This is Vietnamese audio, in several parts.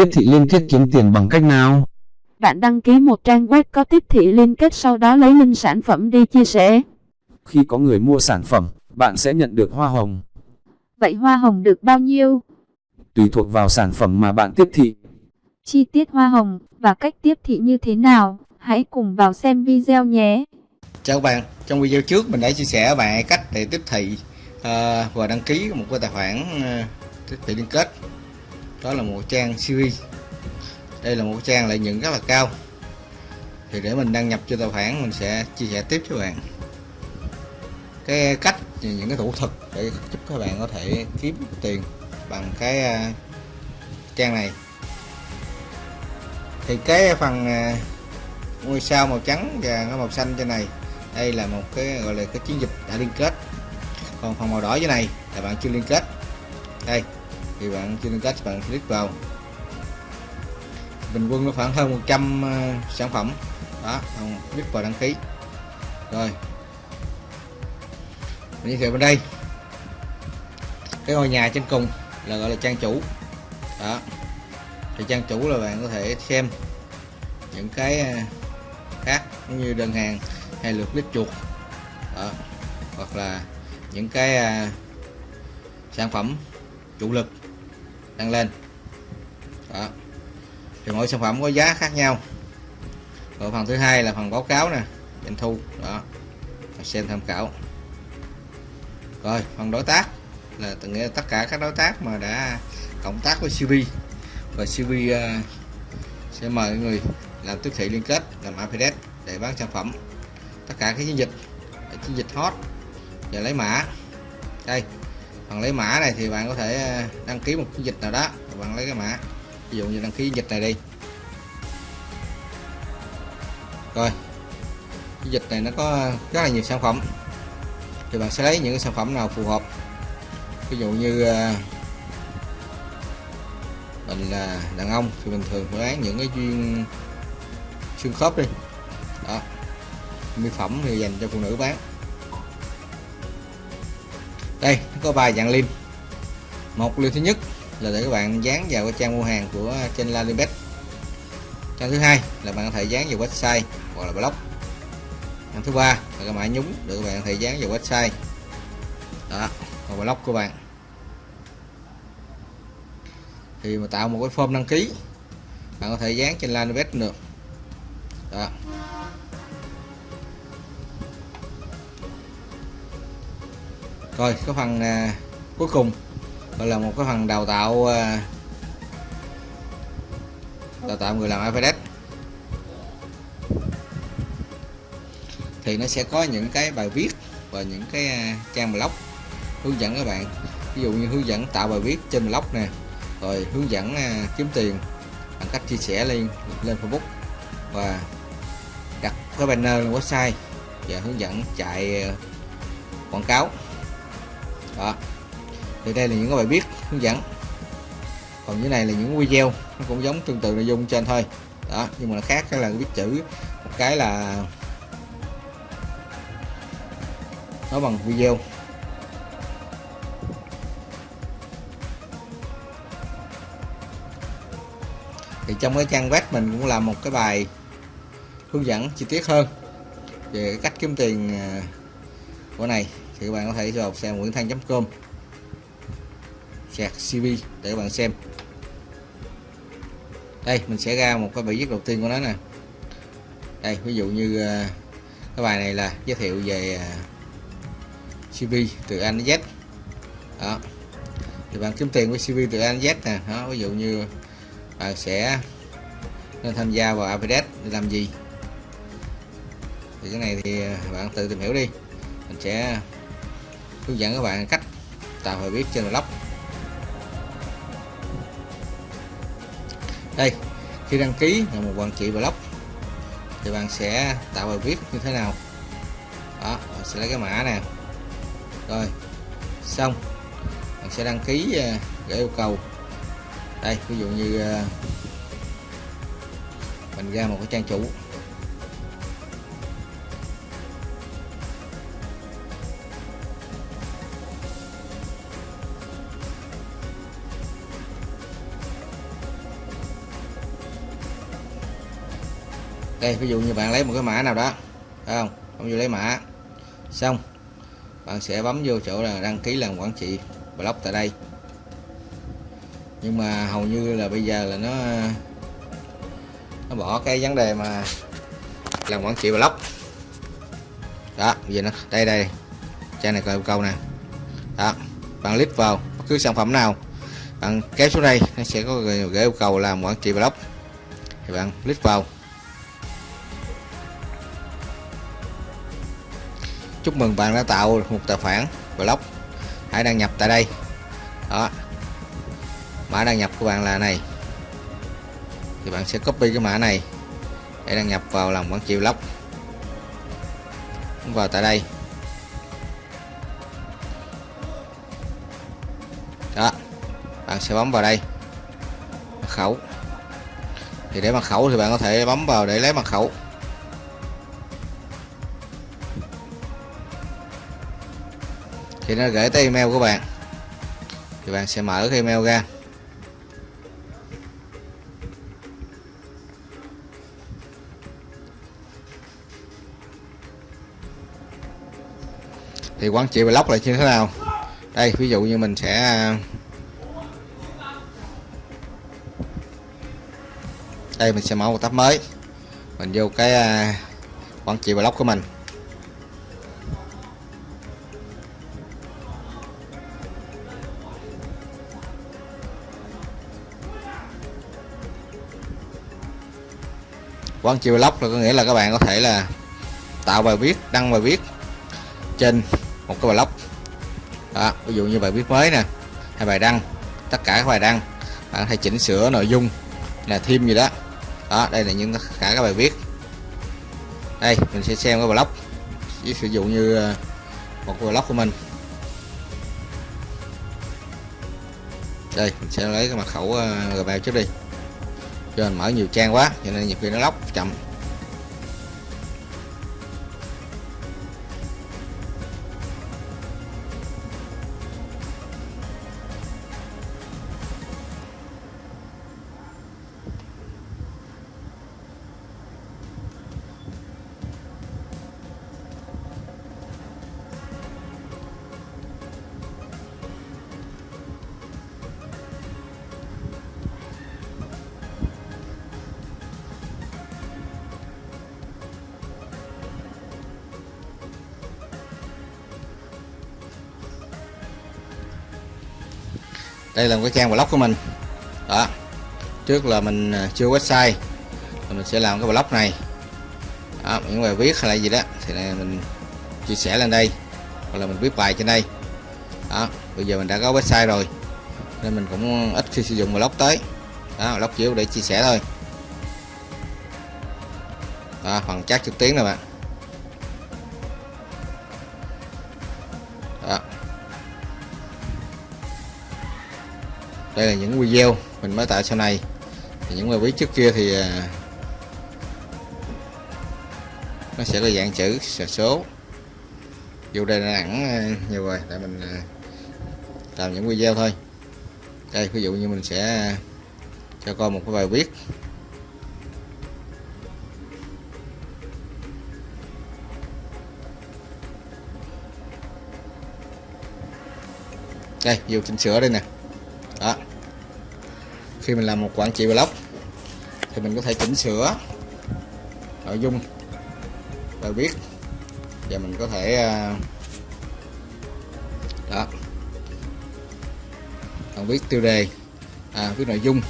tiếp thị liên kết kiếm tiền bằng cách nào? Bạn đăng ký một trang web có tiếp thị liên kết sau đó lấy link sản phẩm đi chia sẻ. Khi có người mua sản phẩm, bạn sẽ nhận được hoa hồng. Vậy hoa hồng được bao nhiêu? Tùy thuộc vào sản phẩm mà bạn tiếp thị. Chi tiết hoa hồng và cách tiếp thị như thế nào? Hãy cùng vào xem video nhé. Chào các bạn, trong video trước mình đã chia sẻ bạn cách để tiếp thị uh, và đăng ký một cái tài khoản uh, tiếp thị liên kết. Đó là một trang CV. Đây là một trang lợi nhuận rất là cao. Thì để mình đăng nhập cho tài khoản, mình sẽ chia sẻ tiếp cho bạn. Cái cách, những cái thủ thuật để giúp các bạn có thể kiếm tiền bằng cái à, trang này. Thì cái phần à, ngôi sao màu trắng và nó màu xanh trên này, đây là một cái, gọi là cái chiến dịch đã liên kết. Còn phần màu đỏ dưới này là bạn chưa liên kết. Đây thì bạn trên cách bạn click vào. Bình quân nó khoảng hơn 100 uh, ờ, sản phẩm. Đó click vào đăng ký. Rồi. Mình giới thiệu bên đây. Cái ngôi nhà trên cùng là gọi là trang chủ. Đó. Thì trang chủ là bạn có thể xem những cái ờ, khác cũng như đơn hàng hay lượt click chuột. Đó. hoặc là những cái uh, sản phẩm chủ lực tăng lên. Đó. Thì mỗi sản phẩm có giá khác nhau. Rồi phần thứ hai là phần báo cáo nè doanh thu. Đó. Xem tham khảo. Rồi phần đối tác là từng nghĩa tất cả các đối tác mà đã cộng tác với CV và CV uh, ờ, sẽ mời người làm tiếp thị liên kết làm affiliate để bán sản phẩm. Tất cả các chiến dịch chiến dịch hot và lấy mã. Đây phần lấy mã này thì bạn có thể ờ, đăng ký một chiến dịch nào đó. Bạn lấy cái mã, ví dụ như đăng ký dịch này đi. Rồi, chiến dịch này nó có rất là nhiều sản phẩm. Thì bạn sẽ lấy những sản phẩm nào phù hợp. Ví dụ như ờ, mình là đàn ông thì mình thường phải bán những cái duyên xương khớp đi. Đó, mỹ phẩm thì dành cho phụ nữ bán đây, có ba dạng link một liêm thứ nhất là để các bạn dán vào cái trang mua hàng của trên Lalibet trang thứ hai là bạn có thể dán vào website hoặc là blog. Trang thứ ba là cái mã nhúng để các bạn có thể dán vào website. Đó còn blog của bạn. Thì mà tạo một cái form đăng ký, bạn có thể dán trên Lalibet được. Đó. Rồi cái phần à, cuối cùng gọi là một cái phần đào tạo à, đào tạo người làm Affiliate thì nó sẽ có những cái bài viết và những cái à, trang blog hướng dẫn các bạn. Ví dụ như hướng dẫn tạo bài viết trên blog nè rồi hướng dẫn à, kiếm tiền bằng cách chia sẻ lên lên Facebook và đặt cái banner lên website và hướng dẫn chạy à, quảng cáo đó thì đây là những cái bài viết hướng dẫn. Còn dưới này là những video, nó cũng giống tương tự nội dung trên thôi. Đó, nhưng mà nó khác cái là viết chữ một cái là nó bằng video. Thì trong cái trang web mình cũng làm một cái bài hướng dẫn chi tiết hơn về cách kiếm tiền à, của này thì các bạn có thể vào xem nguyễn thanh.com sạc cv để các bạn xem. Đây, mình sẽ ra một cái bài viết đầu tiên của nó nè. Đây, ví dụ như ờ, cái bài này là giới thiệu về ờ, CV từ anh Z. Đó. Thì bạn kiếm tiền với CV từ anh Z nè. Đó, ví dụ như bạn sẽ nên tham gia vào Affiliate để làm gì? Thì cái này thì ờ, bạn tự tìm hiểu đi. Mình sẽ hướng dẫn các bạn cách tạo bài viết trên blog. Đây, khi đăng ký là một quản trị blog, thì bạn sẽ tạo bài viết như thế nào? Đó, bạn sẽ lấy cái mã nè. Rồi, xong. Bạn sẽ đăng ký à, để yêu cầu. Đây, ví dụ như à, mình ra một cái trang chủ. Đây, ví dụ như bạn lấy một cái mã nào đó, phải không? Không vô lấy mã. Xong, bạn sẽ bấm vô chỗ là đăng ký làm quản trị blog tại đây. Nhưng mà hầu như là bây giờ là nó nó bỏ cái vấn đề mà làm quản trị blog đó, bây giờ nó, đây đây trang này có yêu cầu nè. Đó, bạn click vào bất cứ sản phẩm nào, bạn kéo xuống đây, nó sẽ có gửi yêu cầu làm quản trị blog thì bạn click vào. Chúc mừng bạn đã tạo một tài khoản blog. Hãy đăng nhập tại đây. Đó. Mã đăng nhập của bạn là này. Thì bạn sẽ copy cái mã này để đăng nhập vào làm quản trị blog. Vào tại đây. Đó. Bạn sẽ bấm vào đây. Mật khẩu. Thì để mật khẩu thì bạn có thể bấm vào để lấy mật khẩu. Thì nó gửi tới email của bạn, thì bạn sẽ mở cái email ra. Thì quản trị blog là như thế nào? Đây, ví dụ như mình sẽ, đây mình sẽ mở một tab mới. Mình vô cái à, quản trị blog của mình. Quán chiêu blog là có nghĩa là các bạn có thể là tạo bài viết đăng bài viết trên một cái blog đó, ví dụ như bài viết mới nè hay bài đăng tất cả các bài đăng bạn hãy chỉnh sửa nội dung là thêm gì đó. Đó đây là những cả các bài viết. Đây mình sẽ xem cái blog ví sử dụng như ờ, một cái blog của mình. Đây mình sẽ lấy cái mật khẩu ờ, gmail trước đi cho mình mở nhiều trang quá cho nên nhiều khi nó lóc chậm. Đây là một cái trang blog của mình. Đó. Trước là mình à, chưa website mình sẽ làm cái blog này. Đó, những bài viết hay là gì đó thì này mình chia sẻ lên đây hoặc là mình viết bài trên đây. Đó bây giờ mình đã có website rồi nên mình cũng ít khi sử dụng blog tới. Đó blog chỉ để chia sẻ thôi. Đó, phần chat trực tuyến này bạn. Đây là những video mình mới tạo sau này. Thì những bài viết trước kia thì à, nó sẽ là dạng chữ số. Vô đây là ẵn nhiều rồi tại mình à, làm những video thôi. Đây, ví dụ như mình sẽ à, cho con một cái bài viết. Đây, vô chỉnh sửa đây nè khi mình làm một quản trị blog thì mình có thể chỉnh sửa nội dung bài viết và mình có thể à, đó còn viết tiêu đề à, viết nội dung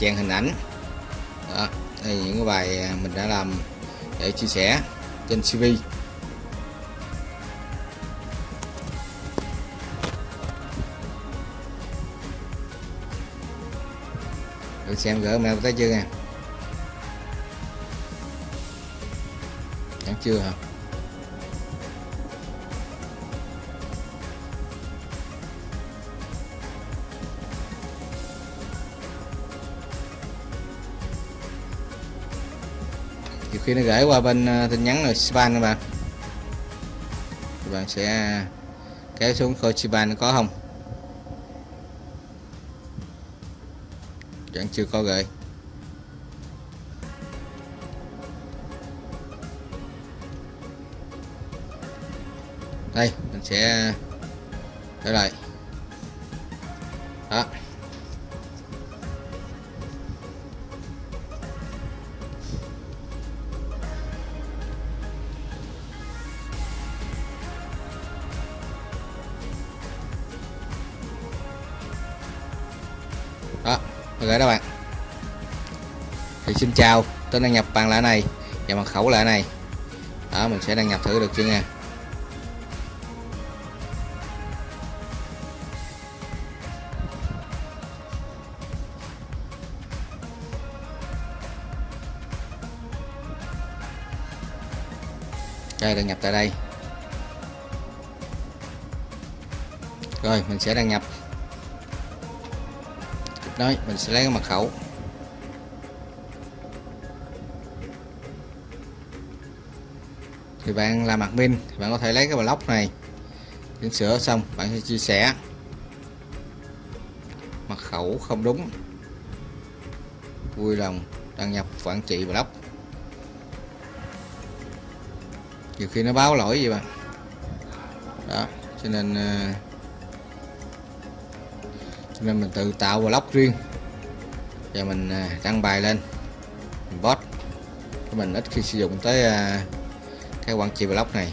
chèn hình ảnh. Đó đây là những cái bài à, mình đã làm để chia sẻ trên CV xem gỡ mail tới chưa nha Chẳng chưa hả? Nhiều khi nó gửi qua bên à, tin nhắn rồi spam các bạn. Các bạn sẽ à, kéo xuống coi spam có không. vẫn chưa có gửi đây mình sẽ trở lại. Đó. Gửi đó bạn. Thì xin chào tôi đăng nhập bằng lạ này và mật khẩu lạ này. Đó, mình sẽ đăng nhập thử được chưa nha. Đây, đăng nhập tại đây. Rồi, mình sẽ đăng nhập đó mình sẽ lấy cái mật khẩu. Thì bạn làm admin Bạn có thể lấy cái block này. Chỉnh sửa xong bạn sẽ chia sẻ. Mật khẩu không đúng. Vui lòng đăng nhập quản trị block. Nhiều khi nó báo lỗi gì bạn đó cho nên uh, cho nên mình tự tạo blog riêng. Và mình à, đăng bài lên. Mình post. Mình ít khi sử dụng tới à, cái quản trị blog này.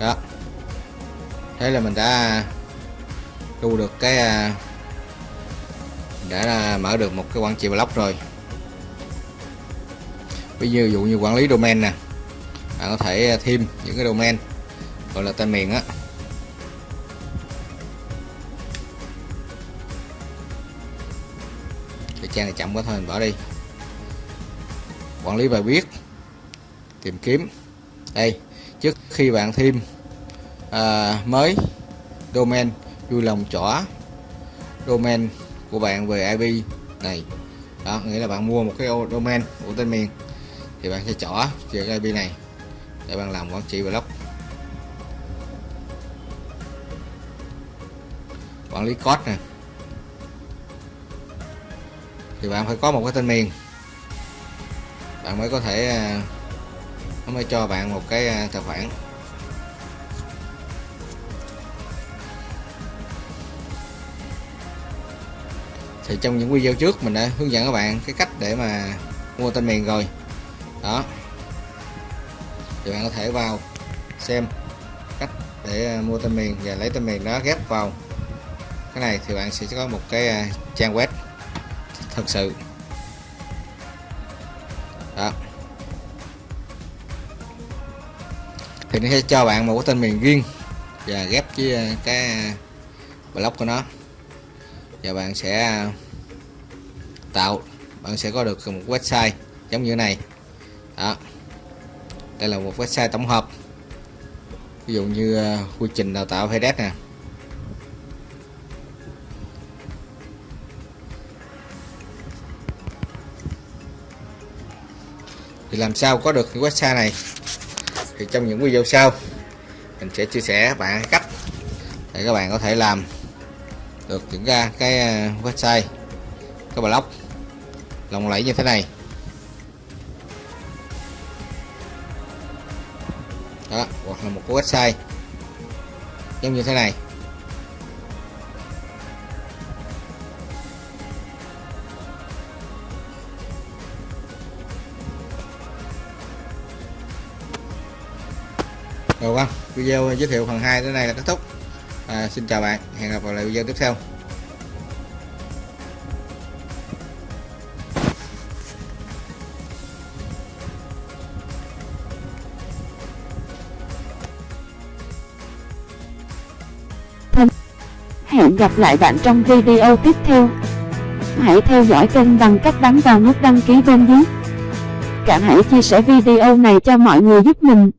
Đó. Thế là mình đã à, thu được cái đã mở được một cái quản trị blog rồi. Ví dụ, dụ như quản lý domain nè bạn có thể à, thêm những cái domain gọi là tên miền á. Cái trang này chậm quá thôi mình bỏ đi. Quản lý bài viết tìm kiếm. Đây trước khi bạn thêm à, mới domain vui lòng chỏ domain của bạn về IP này. Đó, nghĩa là bạn mua một cái domain của tên miền, thì bạn sẽ chọn về cái IP này để bạn làm quản trị blog. Quản lý code nè. Thì bạn phải có một cái tên miền. Bạn mới có thể à, nó mới cho bạn một cái à, tài khoản. Thì trong những video trước mình đã hướng dẫn các bạn cái cách để mà mua tên miền rồi. Đó. Thì bạn có thể vào xem cách để à, mua tên miền và lấy tên miền đó ghép vào. Cái này thì bạn sẽ có một cái à, trang web thật sự. Đó. Thì nó sẽ cho bạn một cái tên miền riêng và ghép với à, cái blog của nó và bạn sẽ à, tạo, bạn sẽ có được một website giống như này. Đó. Đây là một website tổng hợp. Ví dụ như à, quy trình đào tạo FedEx nè. Thì làm sao có được cái website này? Thì trong những video sau, mình sẽ chia sẻ bạn cách để các bạn có thể làm được kiểm ra cái ờ, website, cái blog. Lòng lẫy như thế này. Đó, hoặc là một cái website giống như thế này. Rồi vâng video giới thiệu phần 2 đến đây là kết thúc à, xin chào bạn hẹn gặp lại video tiếp theo Hẹn gặp lại bạn trong video tiếp theo. Hãy theo dõi kênh bằng cách bấm vào nút đăng ký bên dưới. Cả hãy chia sẻ video này cho mọi người giúp mình.